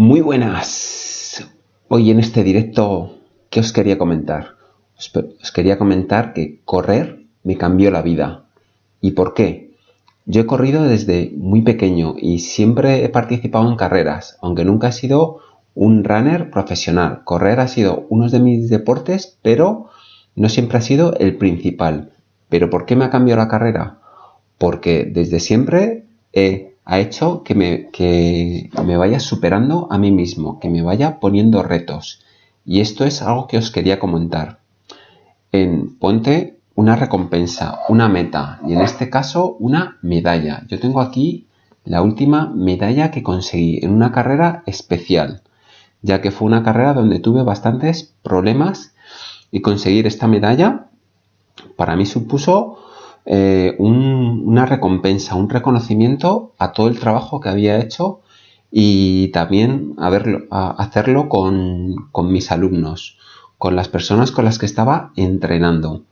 Muy buenas. Hoy en este directo, ¿qué os quería comentar? Os, quería comentar que correr me cambió la vida. ¿Y por qué? Yo he corrido desde muy pequeño y siempre he participado en carreras, aunque nunca he sido un runner profesional. Correr ha sido uno de mis deportes, pero no siempre ha sido el principal. ¿Pero por qué me ha cambiado la carrera? Porque desde siempre he ha hecho que me, que me vaya superando a mí mismo, que me vaya poniendo retos. Y esto es algo que os quería comentar. En ponte una recompensa, una meta, y en este caso una medalla. Yo tengo aquí la última medalla que conseguí en una carrera especial, ya que fue una carrera donde tuve bastantes problemas y conseguir esta medalla para mí supuso eh, una recompensa, un reconocimiento a todo el trabajo que había hecho y también a hacerlo con, mis alumnos, con las personas con las que estaba entrenando.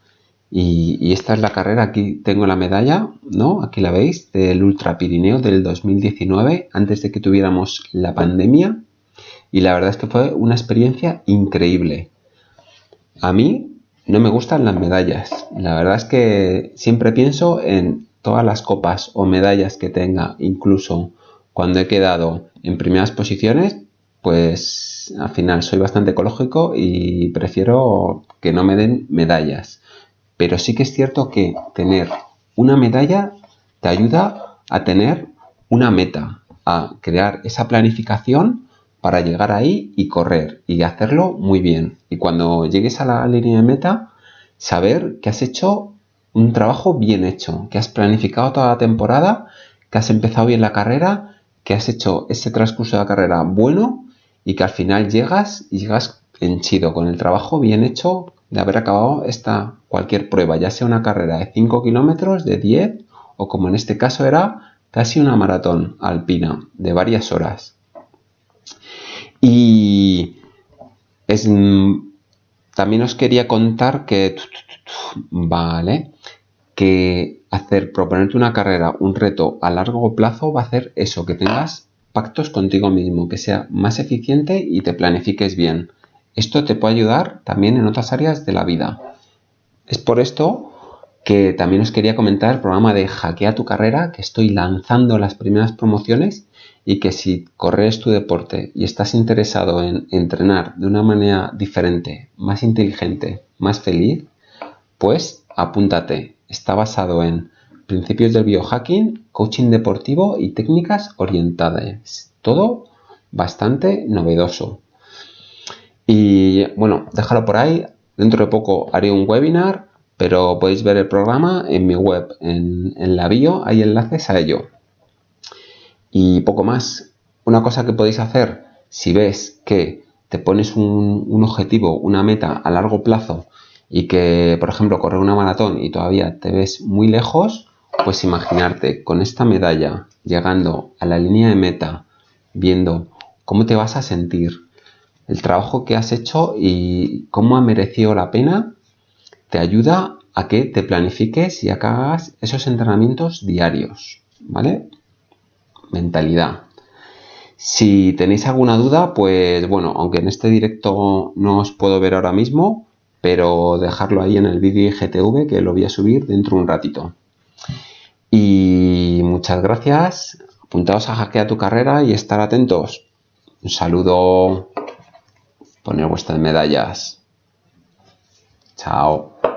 Y, esta es la carrera, aquí tengo la medalla, ¿no? Aquí la veis, del Ultra Pirineo del 2019, antes de que tuviéramos la pandemia. Y la verdad es que fue una experiencia increíble. A mí no me gustan las medallas. La verdad es que siempre pienso en todas las copas o medallas que tenga, incluso cuando he quedado en primeras posiciones, pues al final soy bastante ecológico y prefiero que no me den medallas. Pero sí que es cierto que tener una medalla te ayuda a tener una meta, a crear esa planificación para llegar ahí y correr y hacerlo muy bien. Y cuando llegues a la línea de meta, saber que has hecho un trabajo bien hecho, que has planificado toda la temporada, que has empezado bien la carrera, que has hecho ese transcurso de la carrera bueno y que al final llegas y llegas henchido con el trabajo bien hecho de haber acabado esta cualquier prueba, ya sea una carrera de 5 kilómetros, de 10 o como en este caso era casi una maratón alpina de varias horas. Y es, mm, también os quería contar que, vale, que hacer, proponerte una carrera, un reto a largo plazo va a hacer eso, que tengas pactos contigo mismo, que sea más eficiente y te planifiques bien. Esto te puede ayudar también en otras áreas de la vida. Es por esto que también os quería comentar el programa de Hackea tu carrera, que estoy lanzando las primeras promociones y que si corres tu deporte y estás interesado en entrenar de una manera diferente, más inteligente, más feliz, pues apúntate. Está basado en principios del biohacking, coaching deportivo y técnicas orientadas. Todo bastante novedoso. Y bueno, déjalo por ahí. Dentro de poco haré un webinar, pero podéis ver el programa en mi web, en, la bio, hay enlaces a ello. Y poco más. Una cosa que podéis hacer si ves que te pones un, objetivo, una meta a largo plazo y que, por ejemplo, correr una maratón y todavía te ves muy lejos, pues imaginarte con esta medalla llegando a la línea de meta, viendo cómo te vas a sentir, el trabajo que has hecho y cómo ha merecido la pena, te ayuda a que te planifiques y hagas esos entrenamientos diarios, ¿vale? Mentalidad. Si tenéis alguna duda, pues bueno, aunque en este directo no os puedo ver ahora mismo, pero dejarlo ahí en el vídeo IGTV que lo voy a subir dentro de un ratito. Y muchas gracias, apuntaos a Hackea tu carrera y estar atentos. Un saludo, poner vuestras medallas. Chao.